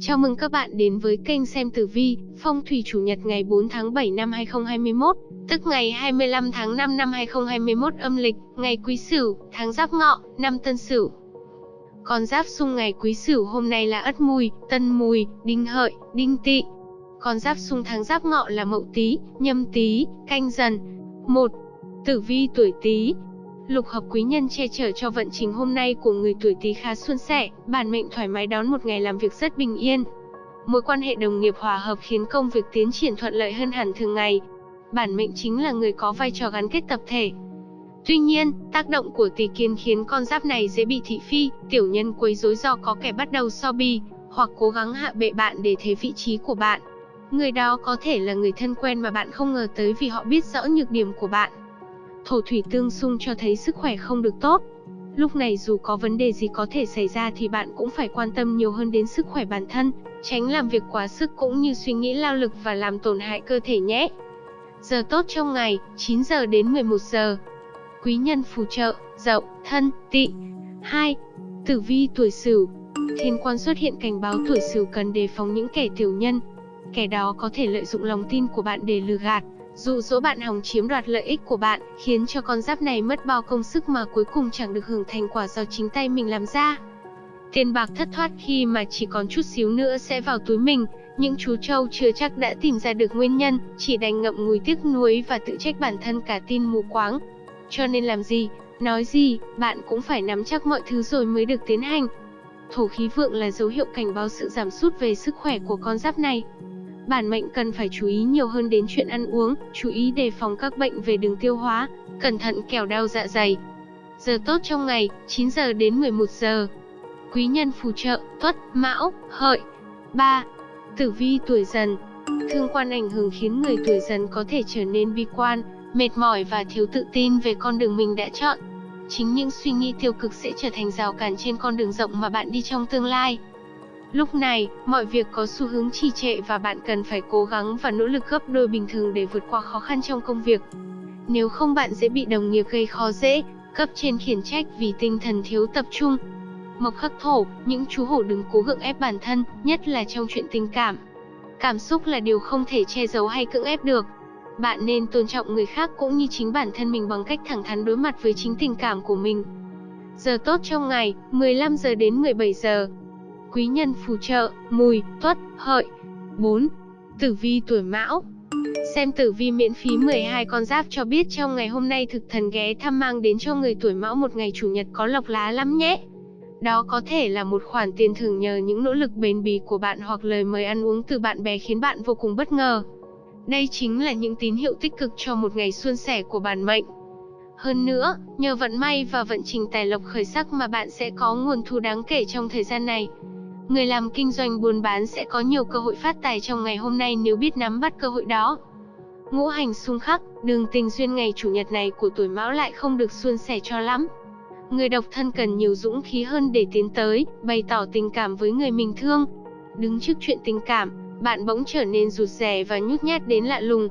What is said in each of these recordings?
Chào mừng các bạn đến với kênh xem tử vi, phong thủy chủ nhật ngày 4 tháng 7 năm 2021, tức ngày 25 tháng 5 năm 2021 âm lịch, ngày Quý Sửu, tháng Giáp Ngọ, năm Tân Sửu. Con giáp xung ngày Quý Sửu hôm nay là Ất Mùi, Tân Mùi, Đinh Hợi, Đinh Tỵ. Con giáp xung tháng Giáp Ngọ là Mậu Tý, Nhâm Tý, Canh Dần. 1. Tử vi tuổi Tý, Lục hợp quý nhân che chở cho vận trình hôm nay của người tuổi Tý khá suôn sẻ, bản mệnh thoải mái đón một ngày làm việc rất bình yên. Mối quan hệ đồng nghiệp hòa hợp khiến công việc tiến triển thuận lợi hơn hẳn thường ngày. Bản mệnh chính là người có vai trò gắn kết tập thể. Tuy nhiên, tác động của tỷ kiến khiến con giáp này dễ bị thị phi, tiểu nhân quấy rối do có kẻ bắt đầu so bì, hoặc cố gắng hạ bệ bạn để thế vị trí của bạn. Người đó có thể là người thân quen mà bạn không ngờ tới vì họ biết rõ nhược điểm của bạn thổ thủy tương xung cho thấy sức khỏe không được tốt. Lúc này dù có vấn đề gì có thể xảy ra thì bạn cũng phải quan tâm nhiều hơn đến sức khỏe bản thân, tránh làm việc quá sức cũng như suy nghĩ lao lực và làm tổn hại cơ thể nhé. Giờ tốt trong ngày, 9 giờ đến 11 giờ. Quý nhân phù trợ, dậu, thân, tỵ. 2. Tử vi tuổi sửu. Thiên quan xuất hiện cảnh báo tuổi sửu cần đề phòng những kẻ tiểu nhân. Kẻ đó có thể lợi dụng lòng tin của bạn để lừa gạt, dụ dỗ bạn hòng chiếm đoạt lợi ích của bạn, khiến cho con giáp này mất bao công sức mà cuối cùng chẳng được hưởng thành quả do chính tay mình làm ra. Tiền bạc thất thoát khi mà chỉ còn chút xíu nữa sẽ vào túi mình, những chú trâu chưa chắc đã tìm ra được nguyên nhân, chỉ đành ngậm ngùi tiếc nuối và tự trách bản thân cả tin mù quáng. Cho nên làm gì, nói gì, bạn cũng phải nắm chắc mọi thứ rồi mới được tiến hành. Thổ khí vượng là dấu hiệu cảnh báo sự giảm sút về sức khỏe của con giáp này. Bản mệnh cần phải chú ý nhiều hơn đến chuyện ăn uống, chú ý đề phòng các bệnh về đường tiêu hóa, cẩn thận kẻo đau dạ dày. Giờ tốt trong ngày, 9 giờ đến 11 giờ. Quý nhân phù trợ, tuất, mão, hợi. 3. Tử vi tuổi dần Thương quan ảnh hưởng khiến người tuổi dần có thể trở nên bi quan, mệt mỏi và thiếu tự tin về con đường mình đã chọn. Chính những suy nghĩ tiêu cực sẽ trở thành rào cản trên con đường rộng mà bạn đi trong tương lai. Lúc này, mọi việc có xu hướng trì trệ và bạn cần phải cố gắng và nỗ lực gấp đôi bình thường để vượt qua khó khăn trong công việc. Nếu không bạn dễ bị đồng nghiệp gây khó dễ, cấp trên khiển trách vì tinh thần thiếu tập trung. Mộc khắc thổ, những chú hổ đừng cố gượng ép bản thân, nhất là trong chuyện tình cảm. Cảm xúc là điều không thể che giấu hay cưỡng ép được. Bạn nên tôn trọng người khác cũng như chính bản thân mình bằng cách thẳng thắn đối mặt với chính tình cảm của mình. Giờ tốt trong ngày, 15 giờ đến 17 giờ quý nhân phù trợ, mùi, tuất, hợi. 4. Tử vi tuổi mão Xem tử vi miễn phí 12 con giáp cho biết trong ngày hôm nay thực thần ghé thăm mang đến cho người tuổi mão một ngày chủ nhật có lộc lá lắm nhé. Đó có thể là một khoản tiền thưởng nhờ những nỗ lực bền bỉ của bạn hoặc lời mời ăn uống từ bạn bè khiến bạn vô cùng bất ngờ. Đây chính là những tín hiệu tích cực cho một ngày suôn sẻ của bản mệnh. Hơn nữa, nhờ vận may và vận trình tài lộc khởi sắc mà bạn sẽ có nguồn thu đáng kể trong thời gian này. Người làm kinh doanh buôn bán sẽ có nhiều cơ hội phát tài trong ngày hôm nay nếu biết nắm bắt cơ hội đó. Ngũ hành xung khắc, đường tình duyên ngày chủ nhật này của tuổi mão lại không được suôn sẻ cho lắm. Người độc thân cần nhiều dũng khí hơn để tiến tới, bày tỏ tình cảm với người mình thương. Đứng trước chuyện tình cảm, bạn bỗng trở nên rụt rè và nhút nhát đến lạ lùng.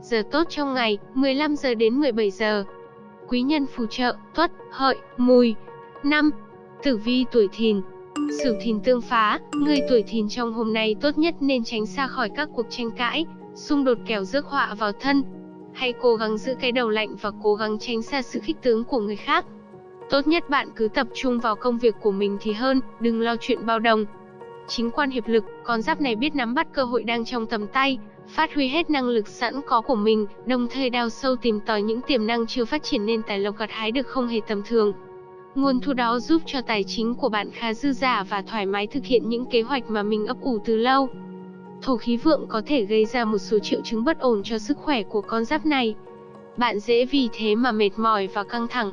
Giờ tốt trong ngày, 15 giờ đến 17 giờ. Quý nhân phù trợ, tuất, hợi, mùi. 5. Tử vi tuổi thìn, Sửu thìn tương phá, người tuổi thìn trong hôm nay tốt nhất nên tránh xa khỏi các cuộc tranh cãi, xung đột kẻo rước họa vào thân. Hãy cố gắng giữ cái đầu lạnh và cố gắng tránh xa sự khích tướng của người khác. Tốt nhất bạn cứ tập trung vào công việc của mình thì hơn, đừng lo chuyện bao đồng. Chính quan hiệp lực, con giáp này biết nắm bắt cơ hội đang trong tầm tay, phát huy hết năng lực sẵn có của mình, đồng thời đào sâu tìm tòi những tiềm năng chưa phát triển nên tài lộc gặt hái được không hề tầm thường. Nguồn thu đó giúp cho tài chính của bạn khá dư giả và thoải mái thực hiện những kế hoạch mà mình ấp ủ từ lâu. Thổ khí vượng có thể gây ra một số triệu chứng bất ổn cho sức khỏe của con giáp này. Bạn dễ vì thế mà mệt mỏi và căng thẳng,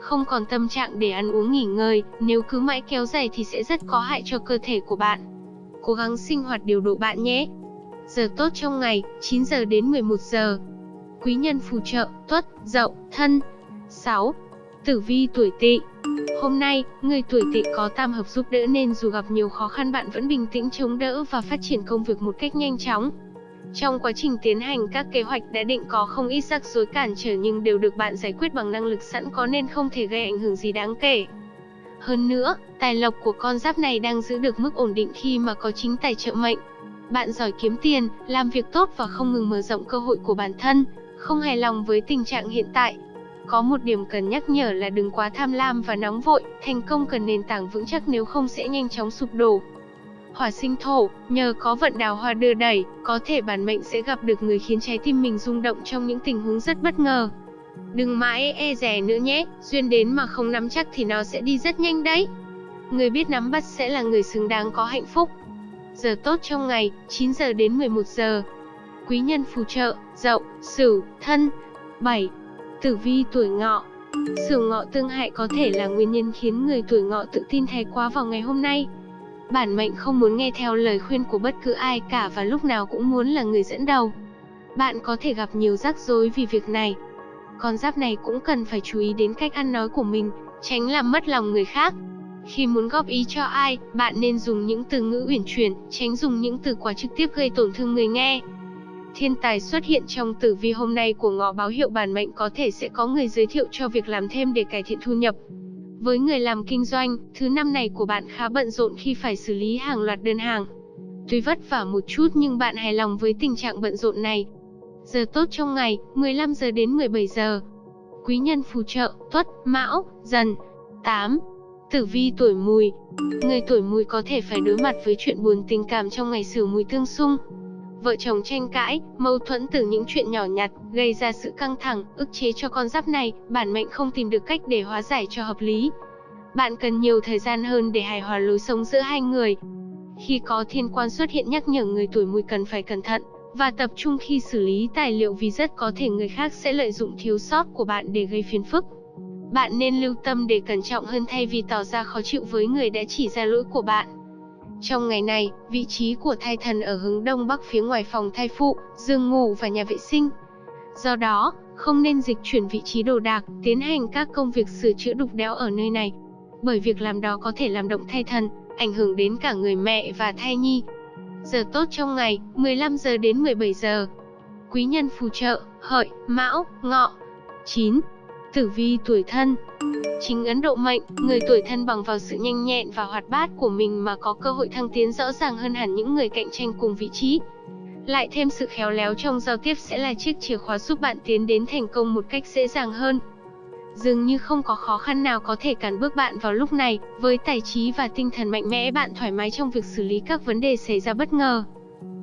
không còn tâm trạng để ăn uống nghỉ ngơi, nếu cứ mãi kéo dài thì sẽ rất có hại cho cơ thể của bạn. Cố gắng sinh hoạt điều độ bạn nhé. Giờ tốt trong ngày, 9 giờ đến 11 giờ. Quý nhân phù trợ, tuất, dậu, thân. 6. Tử vi tuổi tỵ Hôm nay, người tuổi tỵ có tam hợp giúp đỡ nên dù gặp nhiều khó khăn bạn vẫn bình tĩnh chống đỡ và phát triển công việc một cách nhanh chóng. Trong quá trình tiến hành các kế hoạch đã định có không ít rắc rối cản trở nhưng đều được bạn giải quyết bằng năng lực sẵn có nên không thể gây ảnh hưởng gì đáng kể. Hơn nữa, tài lộc của con giáp này đang giữ được mức ổn định khi mà có chính tài trợ mệnh. Bạn giỏi kiếm tiền, làm việc tốt và không ngừng mở rộng cơ hội của bản thân, không hài lòng với tình trạng hiện tại. Có một điểm cần nhắc nhở là đừng quá tham lam và nóng vội, thành công cần nền tảng vững chắc nếu không sẽ nhanh chóng sụp đổ. Hỏa sinh thổ, nhờ có vận đào hoa đưa đẩy, có thể bản mệnh sẽ gặp được người khiến trái tim mình rung động trong những tình huống rất bất ngờ. Đừng mãi e rè nữa nhé, duyên đến mà không nắm chắc thì nó sẽ đi rất nhanh đấy. Người biết nắm bắt sẽ là người xứng đáng có hạnh phúc. Giờ tốt trong ngày, 9 giờ đến 11 giờ. Quý nhân phù trợ, dậu, sửu, thân. 7. Tử vi tuổi ngọ Sửu ngọ tương hại có thể là nguyên nhân khiến người tuổi ngọ tự tin thái quá vào ngày hôm nay. Bản mệnh không muốn nghe theo lời khuyên của bất cứ ai cả và lúc nào cũng muốn là người dẫn đầu. Bạn có thể gặp nhiều rắc rối vì việc này. Con giáp này cũng cần phải chú ý đến cách ăn nói của mình, tránh làm mất lòng người khác. Khi muốn góp ý cho ai, bạn nên dùng những từ ngữ uyển chuyển, tránh dùng những từ quá trực tiếp gây tổn thương người nghe. Thiên tài xuất hiện trong tử vi hôm nay của ngọ báo hiệu bản mệnh có thể sẽ có người giới thiệu cho việc làm thêm để cải thiện thu nhập. Với người làm kinh doanh, thứ năm này của bạn khá bận rộn khi phải xử lý hàng loạt đơn hàng. Tuy vất vả một chút nhưng bạn hài lòng với tình trạng bận rộn này. Giờ tốt trong ngày, 15 giờ đến 17 giờ. Quý nhân phù trợ, tuất, mão, dần. 8. Tử vi tuổi mùi Người tuổi mùi có thể phải đối mặt với chuyện buồn tình cảm trong ngày sửu mùi tương xung. Vợ chồng tranh cãi, mâu thuẫn từ những chuyện nhỏ nhặt, gây ra sự căng thẳng, ức chế cho con giáp này, bản mệnh không tìm được cách để hóa giải cho hợp lý. Bạn cần nhiều thời gian hơn để hài hòa lối sống giữa hai người. Khi có thiên quan xuất hiện nhắc nhở người tuổi mùi cần phải cẩn thận, và tập trung khi xử lý tài liệu vì rất có thể người khác sẽ lợi dụng thiếu sót của bạn để gây phiền phức. Bạn nên lưu tâm để cẩn trọng hơn thay vì tỏ ra khó chịu với người đã chỉ ra lỗi của bạn. Trong ngày này, vị trí của thai thần ở hướng đông bắc phía ngoài phòng thai phụ, giường ngủ và nhà vệ sinh. Do đó, không nên dịch chuyển vị trí đồ đạc, tiến hành các công việc sửa chữa đục đẽo ở nơi này. Bởi việc làm đó có thể làm động thai thần, ảnh hưởng đến cả người mẹ và thai nhi. Giờ tốt trong ngày, 15 giờ đến 17 giờ. Quý nhân phù trợ, hợi, mão, ngọ. 9. Tử vi tuổi thân Chính Ấn Độ mệnh, người tuổi thân bằng vào sự nhanh nhẹn và hoạt bát của mình mà có cơ hội thăng tiến rõ ràng hơn hẳn những người cạnh tranh cùng vị trí. Lại thêm sự khéo léo trong giao tiếp sẽ là chiếc chìa khóa giúp bạn tiến đến thành công một cách dễ dàng hơn. Dường như không có khó khăn nào có thể cản bước bạn vào lúc này, với tài trí và tinh thần mạnh mẽ bạn thoải mái trong việc xử lý các vấn đề xảy ra bất ngờ.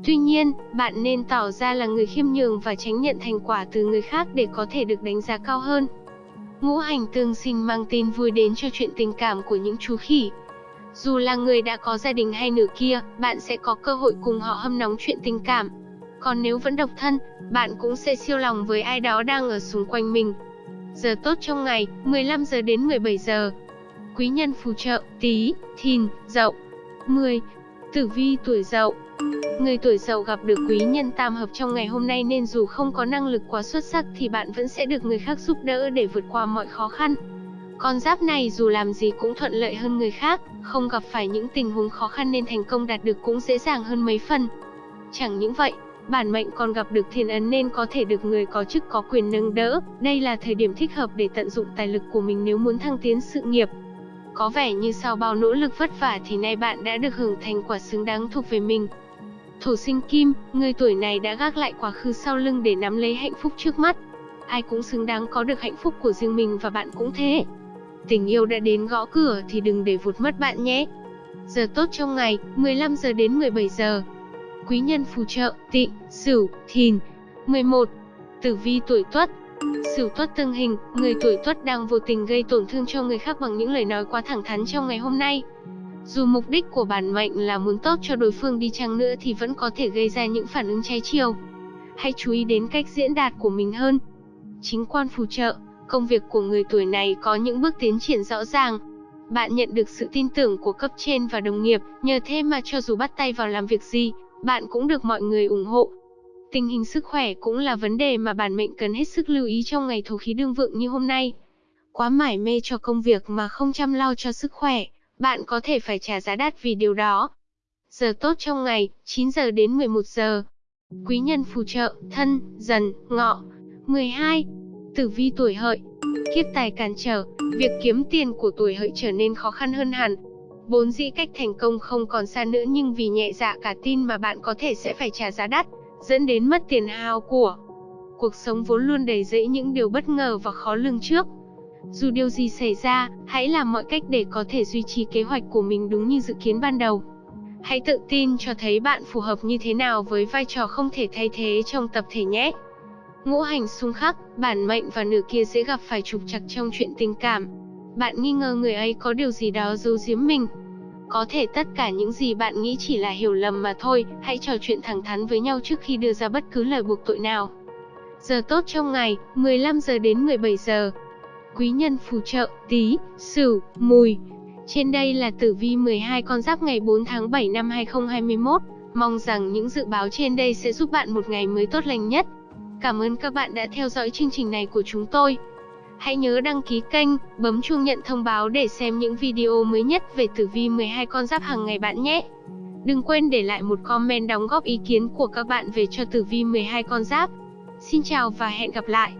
Tuy nhiên, bạn nên tỏ ra là người khiêm nhường và tránh nhận thành quả từ người khác để có thể được đánh giá cao hơn. Ngũ hành tương sinh mang tin vui đến cho chuyện tình cảm của những chú khỉ. Dù là người đã có gia đình hay nửa kia, bạn sẽ có cơ hội cùng họ hâm nóng chuyện tình cảm. Còn nếu vẫn độc thân, bạn cũng sẽ siêu lòng với ai đó đang ở xung quanh mình. Giờ tốt trong ngày, 15 giờ đến 17 giờ. Quý nhân phù trợ, tí, thìn, dậu. 10. Tử vi tuổi dậu Người tuổi dậu gặp được quý nhân tam hợp trong ngày hôm nay nên dù không có năng lực quá xuất sắc thì bạn vẫn sẽ được người khác giúp đỡ để vượt qua mọi khó khăn. Con giáp này dù làm gì cũng thuận lợi hơn người khác, không gặp phải những tình huống khó khăn nên thành công đạt được cũng dễ dàng hơn mấy phần. Chẳng những vậy, bản mệnh còn gặp được thiên ấn nên có thể được người có chức có quyền nâng đỡ. Đây là thời điểm thích hợp để tận dụng tài lực của mình nếu muốn thăng tiến sự nghiệp. Có vẻ như sau bao nỗ lực vất vả thì nay bạn đã được hưởng thành quả xứng đáng thuộc về mình. Thổ sinh kim, người tuổi này đã gác lại quá khứ sau lưng để nắm lấy hạnh phúc trước mắt. Ai cũng xứng đáng có được hạnh phúc của riêng mình và bạn cũng thế. Tình yêu đã đến gõ cửa thì đừng để vụt mất bạn nhé. Giờ tốt trong ngày, 15 giờ đến 17 giờ. Quý nhân phù trợ, tị, sửu, thìn. 11. Tử vi tuổi tuất, Sửu tuất tương hình, người tuổi tuất đang vô tình gây tổn thương cho người khác bằng những lời nói quá thẳng thắn trong ngày hôm nay. Dù mục đích của bản mệnh là muốn tốt cho đối phương đi chăng nữa thì vẫn có thể gây ra những phản ứng trái chiều. Hãy chú ý đến cách diễn đạt của mình hơn. Chính quan phù trợ, công việc của người tuổi này có những bước tiến triển rõ ràng. Bạn nhận được sự tin tưởng của cấp trên và đồng nghiệp, nhờ thế mà cho dù bắt tay vào làm việc gì, bạn cũng được mọi người ủng hộ. Tình hình sức khỏe cũng là vấn đề mà bản mệnh cần hết sức lưu ý trong ngày thổ khí đương vượng như hôm nay. Quá mải mê cho công việc mà không chăm lo cho sức khỏe, bạn có thể phải trả giá đắt vì điều đó. Giờ tốt trong ngày, 9 giờ đến 11 giờ. Quý nhân phù trợ, thân, dần, ngọ. 12. Tử vi tuổi hợi. Kiếp tài cản trở, việc kiếm tiền của tuổi hợi trở nên khó khăn hơn hẳn. Vốn dĩ cách thành công không còn xa nữa nhưng vì nhẹ dạ cả tin mà bạn có thể sẽ phải trả giá đắt, dẫn đến mất tiền hao của. Cuộc sống vốn luôn đầy rẫy những điều bất ngờ và khó lường trước. Dù điều gì xảy ra, hãy làm mọi cách để có thể duy trì kế hoạch của mình đúng như dự kiến ban đầu. Hãy tự tin cho thấy bạn phù hợp như thế nào với vai trò không thể thay thế trong tập thể nhé. Ngũ hành xung khắc, bản mệnh và nửa kia dễ gặp phải trục trặc trong chuyện tình cảm. Bạn nghi ngờ người ấy có điều gì đó giấu giếm mình. Có thể tất cả những gì bạn nghĩ chỉ là hiểu lầm mà thôi, hãy trò chuyện thẳng thắn với nhau trước khi đưa ra bất cứ lời buộc tội nào. Giờ tốt trong ngày, 15 giờ đến 17 giờ. Quý nhân phù trợ, tí, sửu, mùi. Trên đây là tử vi 12 con giáp ngày 4 tháng 7 năm 2021. Mong rằng những dự báo trên đây sẽ giúp bạn một ngày mới tốt lành nhất. Cảm ơn các bạn đã theo dõi chương trình này của chúng tôi. Hãy nhớ đăng ký kênh, bấm chuông nhận thông báo để xem những video mới nhất về tử vi 12 con giáp hàng ngày bạn nhé. Đừng quên để lại một comment đóng góp ý kiến của các bạn về cho tử vi 12 con giáp. Xin chào và hẹn gặp lại.